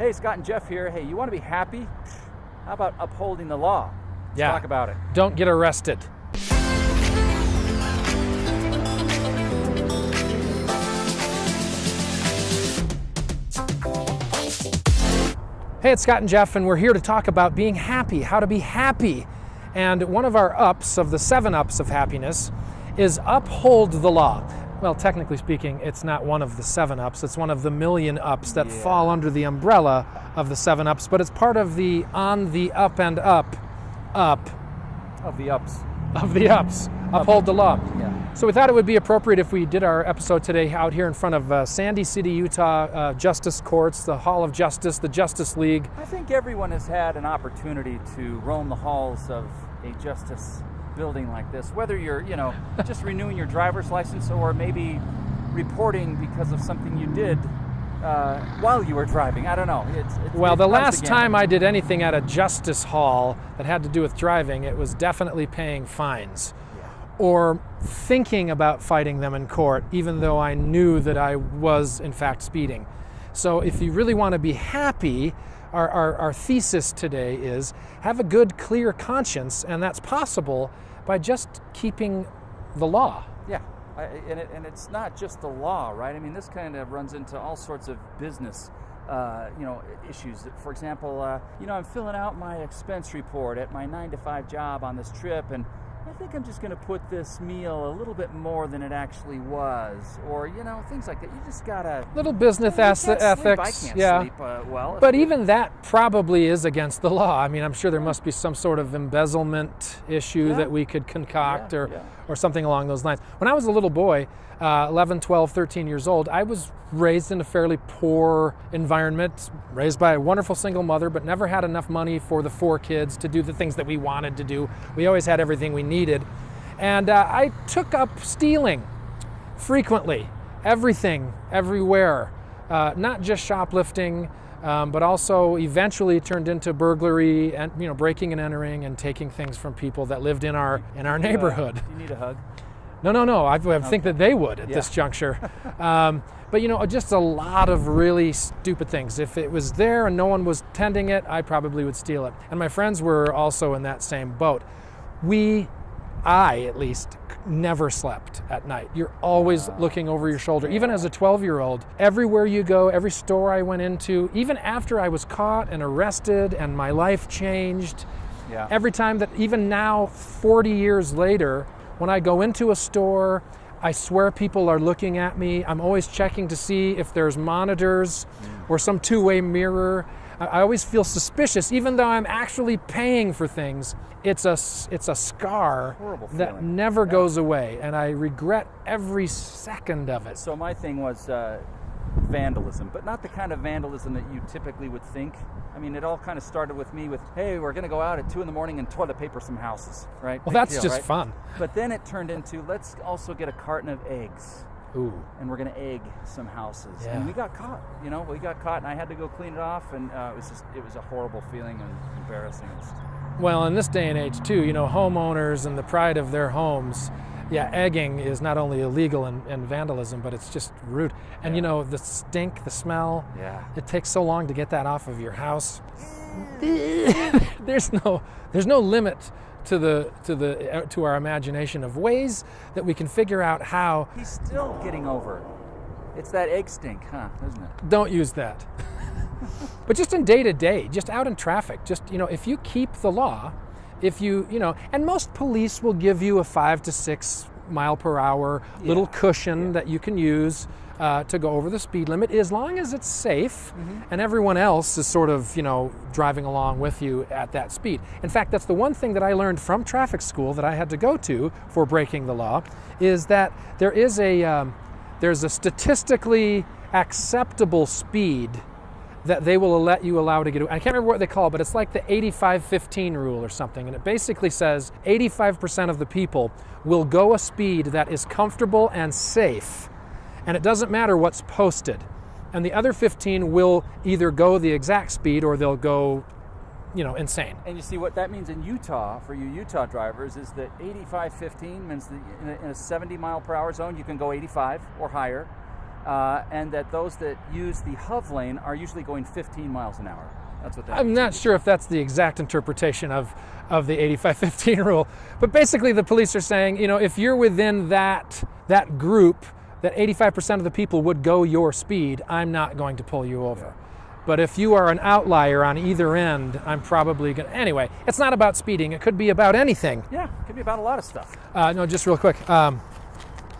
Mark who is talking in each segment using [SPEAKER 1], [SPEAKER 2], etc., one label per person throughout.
[SPEAKER 1] Hey, Scott and Jeff here. Hey, you want to be happy? How about upholding the law? Let's
[SPEAKER 2] Yeah.
[SPEAKER 1] talk about it.
[SPEAKER 2] Don't get arrested. Hey, it's Scott and Jeff, and we're here to talk about being happy, how to be happy. And one of our ups of the seven ups of happiness is uphold the law. Well, technically speaking, it's not one of the seven ups, it's one of the million ups that
[SPEAKER 1] Yeah.
[SPEAKER 2] fall under the umbrella of the seven ups, but it's part of the on the up and up, up
[SPEAKER 1] Of the ups.
[SPEAKER 2] of the ups. Uphold the law.
[SPEAKER 1] Yeah.
[SPEAKER 2] So we thought it would be appropriate if we did our episode today out here in front of uh, Sandy City, Utah uh, Justice Courts, the Hall of Justice, the Justice League.
[SPEAKER 1] I think everyone has had an opportunity to roam the halls of a justice building like this, whether you're, you know, just renewing your driver's license or maybe reporting because of something you did uh, while you were driving. I don't know. It's, it's,
[SPEAKER 2] Well, the last time I did anything at a justice hall that had to do with driving, it was definitely paying fines
[SPEAKER 1] Yeah.
[SPEAKER 2] or thinking about fighting them in court, even though I knew that I was, in fact, speeding. So, if you really want to be happy, our, our, our thesis today is have a good, clear conscience, and that's possible by just keeping the law.
[SPEAKER 1] Yeah, I, and, it, and it's not just the law, right? I mean, this kind of runs into all sorts of business, uh, you know, issues. For example, uh, you know, I'm filling out my expense report at my nine to five job on this trip, and I think I'm just going to put this meal a little bit more than it actually was, or you know, things like that. You just gotta.
[SPEAKER 2] Little business
[SPEAKER 1] You
[SPEAKER 2] eth-
[SPEAKER 1] can't sleep.
[SPEAKER 2] ethics.
[SPEAKER 1] I can't
[SPEAKER 2] yeah.
[SPEAKER 1] sleep uh, well.
[SPEAKER 2] But even that probably is against the law. I mean, I'm sure there must be some sort of embezzlement issue
[SPEAKER 1] Yeah.
[SPEAKER 2] that we could concoct
[SPEAKER 1] Yeah,
[SPEAKER 2] or,
[SPEAKER 1] yeah.
[SPEAKER 2] or something along those lines. When I was a little boy, uh, 11, 12, 13 years old, I was raised in a fairly poor environment, raised by a wonderful single mother, but never had enough money for the four kids to do the things that we wanted to do. We always had everything we needed. And uh, I took up stealing frequently, everything, everywhere, uh, not just shoplifting, um, but also eventually turned into burglary and you know breaking and entering and taking things from people that lived in our in our neighborhood.
[SPEAKER 1] you need a hug.
[SPEAKER 2] No, no, no. I, I think that they would at
[SPEAKER 1] Yeah.
[SPEAKER 2] this juncture. um, but you know, just a lot of really stupid things. If it was there and no one was tending it, I probably would steal it. And my friends were also in that same boat. We, I at least, never slept at night. You're always looking over your shoulder. Even as a 12 year old, everywhere you go, every store I went into, even after I was caught and arrested and my life changed,
[SPEAKER 1] Yeah.
[SPEAKER 2] every time that even now 40 years later when i go into a store i swear people are looking at me i'm always checking to see if there's monitors mm. or some two-way mirror I, always feel suspicious even though i'm actually paying for things it's a it's a scar that never
[SPEAKER 1] Yeah.
[SPEAKER 2] goes away and i regret every second of it
[SPEAKER 1] So my thing was uh, vandalism, but not the kind of vandalism that you typically would think. I mean, it all kind of started with me with, "Hey, we're going to go out at two in the morning and toilet paper some houses," right?
[SPEAKER 2] well
[SPEAKER 1] Big
[SPEAKER 2] that's
[SPEAKER 1] deal,
[SPEAKER 2] just
[SPEAKER 1] right?
[SPEAKER 2] fun
[SPEAKER 1] But then it turned into, "Let's also get a carton of eggs."
[SPEAKER 2] Ooh
[SPEAKER 1] And we're going to egg some houses,
[SPEAKER 2] Yeah.
[SPEAKER 1] and we got caught. You know, we got caught, and I had to go clean it off, and uh, it was just—it was a horrible feeling and embarrassing. It
[SPEAKER 2] Well, in this day and age, too, you know, homeowners and the pride of their homes, yeah, egging is not only illegal and, and vandalism, but it's just rude. And, you know, the stink, the smell,
[SPEAKER 1] yeah.
[SPEAKER 2] it takes so long to get that off of your house. there's no there's no limit to the to the uh, to our imagination of ways that we can figure out how
[SPEAKER 1] He's still getting over. it. It's that egg stink, huh? Isn't it?
[SPEAKER 2] don't use that. but just in day to day, just out in traffic, just you know, if you keep the law, if you you know, and most police will give you a five to six mile per hour little
[SPEAKER 1] Yeah,
[SPEAKER 2] cushion that you can use uh, to go over the speed limit, as long as it's safe,
[SPEAKER 1] Mm-hmm.
[SPEAKER 2] and everyone else is sort of you know driving along with you at that speed. In fact, that's the one thing that I learned from traffic school that I had to go to for breaking the law, is that there is a um, there's a statistically acceptable speed that they will let you allow to get. away. I can't remember what they call it, but it's like the 85-15 rule or something, and it basically says 85% of the people will go a speed that is comfortable and safe, and it doesn't matter what's posted. And the other 15 will either go the exact speed or they'll go, you know, insane.
[SPEAKER 1] And you see what that means in Utah for you Utah drivers is that 85 15 means that in a, 70 mile per hour zone you can go 85 or higher. uh, and that those that use the HOV lane are usually going 15 miles an hour. That's what that
[SPEAKER 2] I'm not sure if that's the exact interpretation of, of the 85-15 rule, but basically the police are saying, you know, if you're within that that group, that 85% of the people would go your speed, I'm not going to pull you over. But if you are an outlier on either end, I'm probably going to. Anyway, it's not about speeding. It could be about anything.
[SPEAKER 1] Yeah, it could be about a lot of stuff.
[SPEAKER 2] Uh, no, just real quick. Um,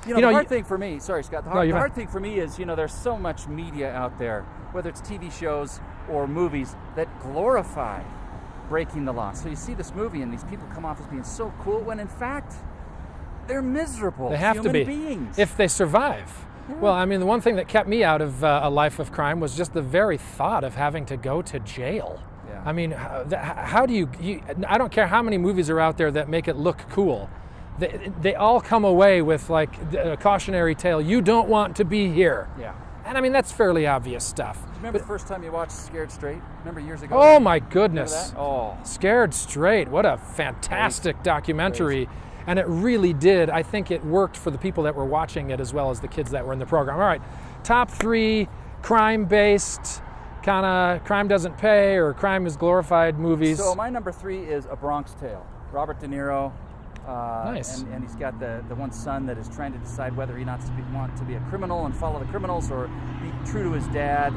[SPEAKER 1] You know,
[SPEAKER 2] You know,
[SPEAKER 1] the hard
[SPEAKER 2] you-
[SPEAKER 1] thing for me, sorry, Scott, the hard,
[SPEAKER 2] you're
[SPEAKER 1] the hard thing for me is, you know, there's so much media out there, whether it's TV shows or movies, that glorify breaking the law. So you see this movie and these people come off as being so cool when in fact they're miserable
[SPEAKER 2] They have
[SPEAKER 1] human
[SPEAKER 2] to be
[SPEAKER 1] beings.
[SPEAKER 2] if they survive. Well, I mean, the one thing that kept me out of uh, a life of crime was just the very thought of having to go to jail.
[SPEAKER 1] Yeah.
[SPEAKER 2] I mean, how, how do you, you? I don't care how many movies are out there that make it look cool. They, they all come away with like a cautionary tale. You don't want to be here.
[SPEAKER 1] yeah.
[SPEAKER 2] And I mean, that's fairly obvious stuff.
[SPEAKER 1] Do you Remember the first time you watched Scared Straight? Remember years ago?
[SPEAKER 2] Oh my goodness.
[SPEAKER 1] Oh,
[SPEAKER 2] Scared Straight. What a fantastic documentary. And it really did. I think it worked for the people that were watching it as well as the kids that were in the program. All right, top three crime based, kind of crime doesn't pay or crime is glorified movies.
[SPEAKER 1] So my number three is A Bronx Tale. Robert De Niro. Uh,
[SPEAKER 2] Nice.
[SPEAKER 1] And, and he's got the, the one son that is trying to decide whether he wants to be, want to be a criminal and follow the criminals or be true to his dad.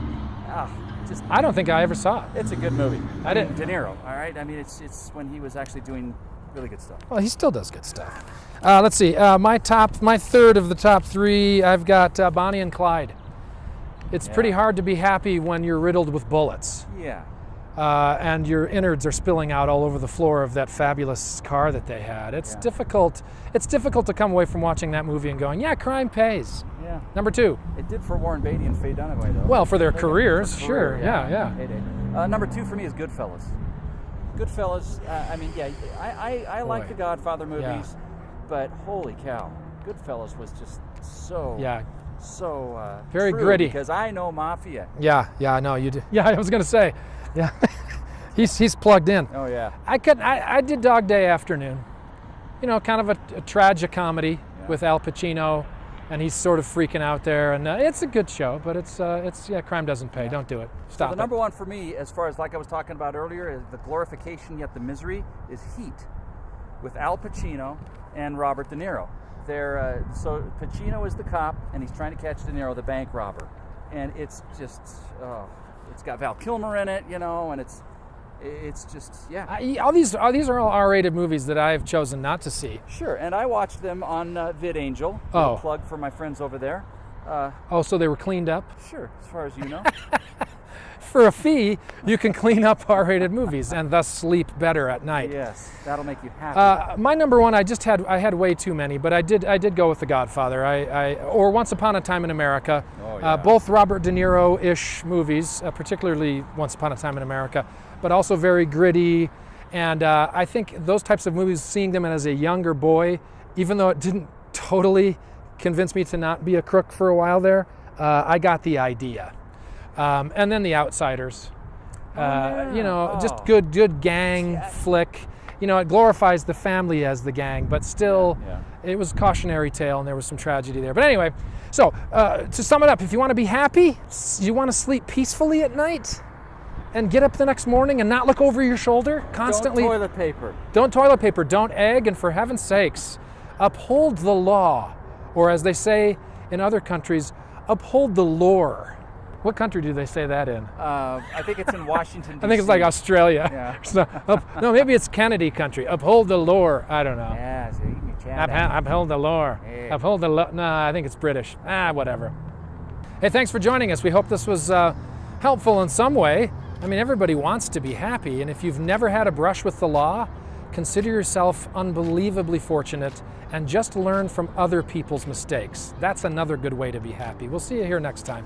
[SPEAKER 1] Ah, just
[SPEAKER 2] I don't think I ever saw it.
[SPEAKER 1] it's a good movie.
[SPEAKER 2] I didn't-
[SPEAKER 1] De Niro. All right. I mean, it's it's when he was actually doing really good stuff.
[SPEAKER 2] Well, he still does good stuff. Uh, let's see. Uh, my top, my third of the top three, I've got uh, Bonnie and Clyde. It's pretty hard to be happy when you're riddled with bullets.
[SPEAKER 1] Yeah.
[SPEAKER 2] uh, and your innards are spilling out all over the floor of that fabulous car that they had. It's
[SPEAKER 1] Yeah.
[SPEAKER 2] difficult. It's difficult to come away from watching that movie and going, "Yeah, crime pays."
[SPEAKER 1] Yeah.
[SPEAKER 2] Number two.
[SPEAKER 1] It did for Warren Beatty and Faye Dunaway though.
[SPEAKER 2] Well, for their
[SPEAKER 1] They
[SPEAKER 2] careers,
[SPEAKER 1] for
[SPEAKER 2] sure.
[SPEAKER 1] career,
[SPEAKER 2] Yeah, yeah.
[SPEAKER 1] Heyday. Uh, number two for me is Goodfellas. Goodfellas. Uh, I mean, yeah, I I, I like the Godfather
[SPEAKER 2] Yeah.
[SPEAKER 1] movies, but holy cow, Goodfellas was just so
[SPEAKER 2] Yeah,
[SPEAKER 1] so uh,
[SPEAKER 2] Very gritty.
[SPEAKER 1] because I know mafia.
[SPEAKER 2] yeah, yeah. No, you. do. Yeah, I was gonna say, yeah. he's he's plugged in.
[SPEAKER 1] Oh yeah.
[SPEAKER 2] I could. I, I did Dog Day Afternoon. You know, kind of a, a tragic comedy
[SPEAKER 1] Yeah.
[SPEAKER 2] with Al Pacino, and he's sort of freaking out there, and uh, it's a good show, but it's uh, it's yeah, crime doesn't pay. Don't do it. Stop
[SPEAKER 1] the
[SPEAKER 2] it.
[SPEAKER 1] number one for me, as far as like I was talking about earlier, is the glorification yet the misery is Heat, with Al Pacino and Robert De Niro. They're uh, so Pacino is the cop, and he's trying to catch De Niro, the bank robber, and it's just oh, it's got Val Kilmer in it, you know, and it's it's just yeah.
[SPEAKER 2] I, all these all these are all R-rated movies that I've chosen not to see.
[SPEAKER 1] Sure, and I watched them on uh, VidAngel.
[SPEAKER 2] Oh.
[SPEAKER 1] Plug for my friends over there. Uh,
[SPEAKER 2] Oh, so they were cleaned up
[SPEAKER 1] sure, as far as you know.
[SPEAKER 2] for a fee. You can clean up R-rated movies and thus sleep better at night.
[SPEAKER 1] yes, that'll make you happy.
[SPEAKER 2] Uh, my number one, I just had I had way too many, but I did I did go with The Godfather. I, I or Once Upon a Time in America.
[SPEAKER 1] Oh, yeah.
[SPEAKER 2] uh, both Robert De Niro-ish movies, uh, particularly Once Upon a Time in America, but also very gritty. And uh, I think those types of movies, seeing them as a younger boy, even though it didn't totally convince me to not be a crook for a while there, uh, I got the idea. Um, and then The Outsiders. Uh,
[SPEAKER 1] yeah.
[SPEAKER 2] You know, just
[SPEAKER 1] Oh.
[SPEAKER 2] good, good gang flick. You know, it glorifies the family as the gang, but still,
[SPEAKER 1] Yeah,
[SPEAKER 2] it was a cautionary tale, and there was some tragedy there. But anyway, so uh, to sum it up, if you want to be happy, you want to sleep peacefully at night, and get up the next morning and not look over your shoulder constantly.
[SPEAKER 1] Don't toilet paper.
[SPEAKER 2] Don't toilet paper, don't egg, and for heaven's sakes, uphold the law. Or as they say in other countries, uphold the lore. What country do they say that in?
[SPEAKER 1] Uh, I think it's in Washington.
[SPEAKER 2] I think it's like Australia.
[SPEAKER 1] Yeah.
[SPEAKER 2] So, up- no, maybe it's Kennedy country. Uphold the lore. I don't know.
[SPEAKER 1] Yeah, so you can chat
[SPEAKER 2] Uphold, uphold the lore.
[SPEAKER 1] Yeah.
[SPEAKER 2] Uphold the law. No, I think it's British. Ah, whatever. Hey, thanks for joining us. We hope this was uh, helpful in some way. I mean, everybody wants to be happy, and if you've never had a brush with the law, consider yourself unbelievably fortunate and just learn from other people's mistakes. That's another good way to be happy. We'll see you here next time.